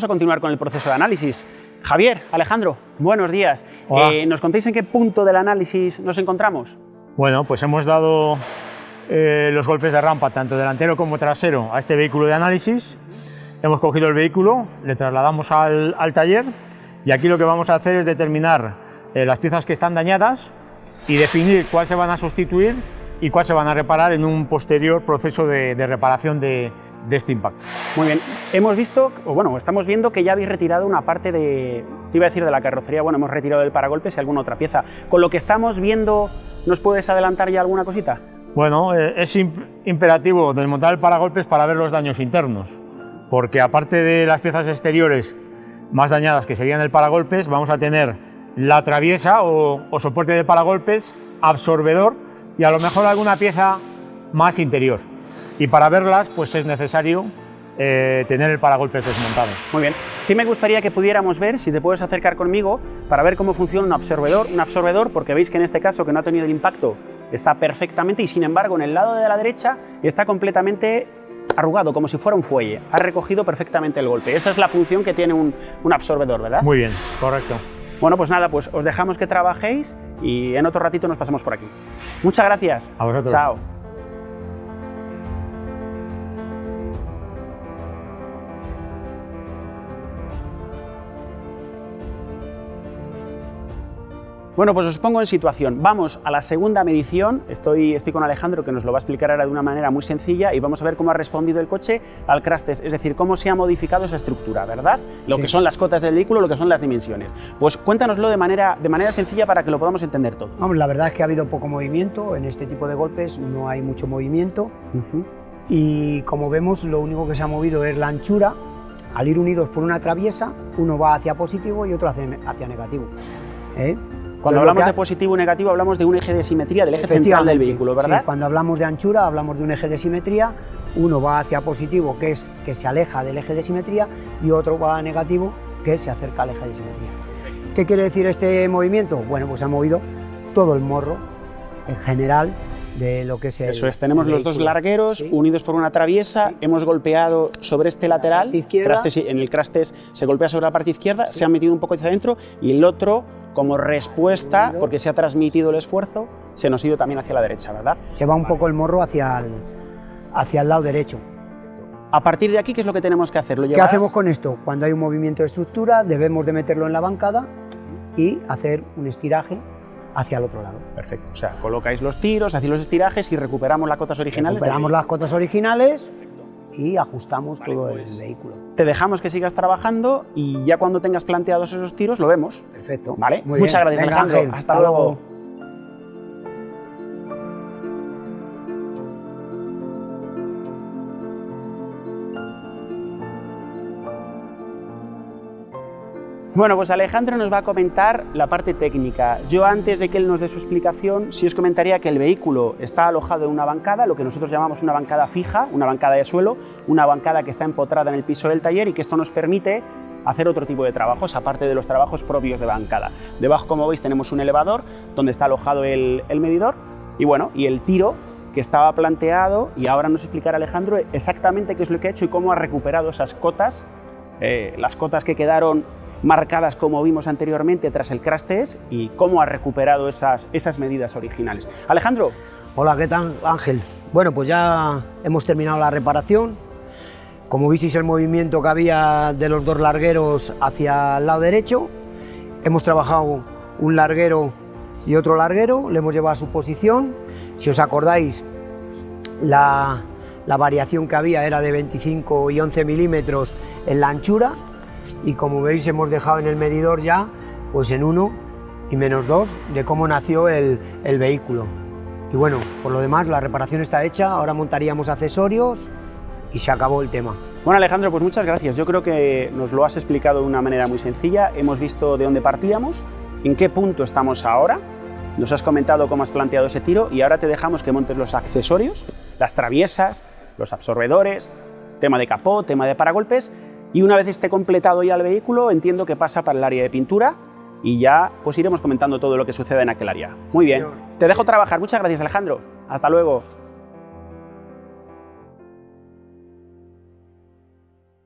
vamos a continuar con el proceso de análisis. Javier, Alejandro, buenos días. Eh, ¿Nos contéis en qué punto del análisis nos encontramos? Bueno, pues hemos dado eh, los golpes de rampa, tanto delantero como trasero, a este vehículo de análisis. Hemos cogido el vehículo, le trasladamos al, taller y aquí lo que vamos a hacer es determinar eh, las piezas que están dañadas y definir cuál se van a sustituir y cuál se van a reparar en un posterior proceso de reparación de, de este impacto. Muy bien, hemos visto, o bueno, estamos viendo que ya habéis retirado una parte de, te iba a decir de la carrocería, bueno, hemos retirado el paragolpes y alguna otra pieza. Con lo que estamos viendo, ¿nos puedes adelantar ya alguna cosita? Bueno, eh, es imperativo desmontar el paragolpes para ver los daños internos, porque aparte de las piezas exteriores más dañadas que serían el paragolpes, vamos a tener la traviesa o, o soporte de paragolpes, absorbedor y a lo mejor alguna pieza más interior y para verlas pues es necesario eh, tener el paragolpes desmontado. Muy bien, sí me gustaría que pudiéramos ver, si te puedes acercar conmigo, para ver cómo funciona un absorbedor, un absorbedor, porque veis que en este caso que no ha tenido el impacto está perfectamente y sin embargo en el lado de la derecha está completamente arrugado, como si fuera un fuelle, ha recogido perfectamente el golpe. Esa es la función que tiene un, un absorbedor, ¿verdad? Muy bien, correcto. Bueno, pues nada, pues os dejamos que trabajéis y en otro ratito nos pasamos por aquí. Muchas gracias. A vosotros. Chao. Bueno, pues os pongo en situación. Vamos a la segunda medición. Estoy, estoy con Alejandro que nos lo va a explicar ahora de una manera muy sencilla y vamos a ver cómo ha respondido el coche al crash test, es decir, cómo se ha modificado esa estructura, ¿verdad? Lo que son las cotas del vehículo, lo que son las dimensiones. Pues cuéntanoslo de manera, de manera sencilla para que lo podamos entender todo. la verdad es que ha habido poco movimiento en este tipo de golpes, no hay mucho movimiento y como vemos lo único que se ha movido es la anchura. Al ir unidos por una traviesa, uno va hacia positivo y otro hacia, hacia negativo. ¿eh? Cuando hablamos de positivo y negativo hablamos de un eje de simetría, del eje central del vehículo, ¿verdad? cuando hablamos de anchura hablamos de un eje de simetría, uno va hacia positivo, que es que se aleja del eje de simetría, y otro va a negativo, que se acerca al eje de simetría. ¿Qué quiere decir este movimiento? Bueno, pues ha movido todo el morro, en general, de lo que es Eso es, tenemos los dos largueros unidos por una traviesa, hemos golpeado sobre este lateral, en el crastes se golpea sobre la parte izquierda, se ha metido un poco hacia adentro y el otro como respuesta, porque se ha transmitido el esfuerzo, se nos ha ido también hacia la derecha, ¿verdad? Se va un poco el morro hacia el, hacia el lado derecho. A partir de aquí, ¿qué es lo que tenemos que hacer? ¿Lo ¿Qué hacemos con esto? Cuando hay un movimiento de estructura, debemos de meterlo en la bancada y hacer un estiraje hacia el otro lado. Perfecto. O sea, colocáis los tiros, hacéis los estirajes y recuperamos las cotas originales. Recuperamos las cotas originales y ajustamos todo el pues, vehículo. Te dejamos que sigas trabajando y ya cuando tengas planteados esos tiros lo vemos. Perfecto. ¿Vale? Muchas gracias Alejandro. Hasta, luego. Bueno, pues Alejandro nos va a comentar la parte técnica. Yo antes de que él nos dé su explicación, sí os comentaría que el vehículo está alojado en una bancada, lo que nosotros llamamos una bancada fija, una bancada de suelo, una bancada que está empotrada en el piso del taller y que esto nos permite hacer otro tipo de trabajos, aparte de los trabajos propios de bancada. Debajo, como veis, tenemos un elevador donde está alojado el, medidor y bueno, y el tiro que estaba planteado y ahora nos explicará Alejandro exactamente qué es lo que ha hecho y cómo ha recuperado esas cotas, eh, las cotas que quedaron marcadas como vimos anteriormente tras el crash y cómo ha recuperado esas, esas medidas originales. Alejandro. Hola, ¿qué tal Ángel? Bueno, pues ya hemos terminado la reparación. Como visteis el movimiento que había de los dos largueros hacia el lado derecho, hemos trabajado un larguero y otro larguero, le hemos llevado a su posición. Si os acordáis, la, la variación que había era de 25 y 11 milímetros en la anchura y como veis hemos dejado en el medidor ya pues en 1 y menos 2 de cómo nació el, el, vehículo. Y bueno, por lo demás la reparación está hecha, ahora montaríamos accesorios y se acabó el tema. Bueno Alejandro, pues muchas gracias. Yo creo que nos lo has explicado de una manera muy sencilla. Hemos visto de dónde partíamos, en qué punto estamos ahora, nos has comentado cómo has planteado ese tiro y ahora te dejamos que montes los accesorios, las traviesas, los absorbedores, tema de capó, tema de paragolpes y una vez esté completado ya el vehículo, entiendo que pasa para el área de pintura y ya pues iremos comentando todo lo que sucede en aquel área. Muy bien, te dejo trabajar. Muchas gracias Alejandro. Hasta luego.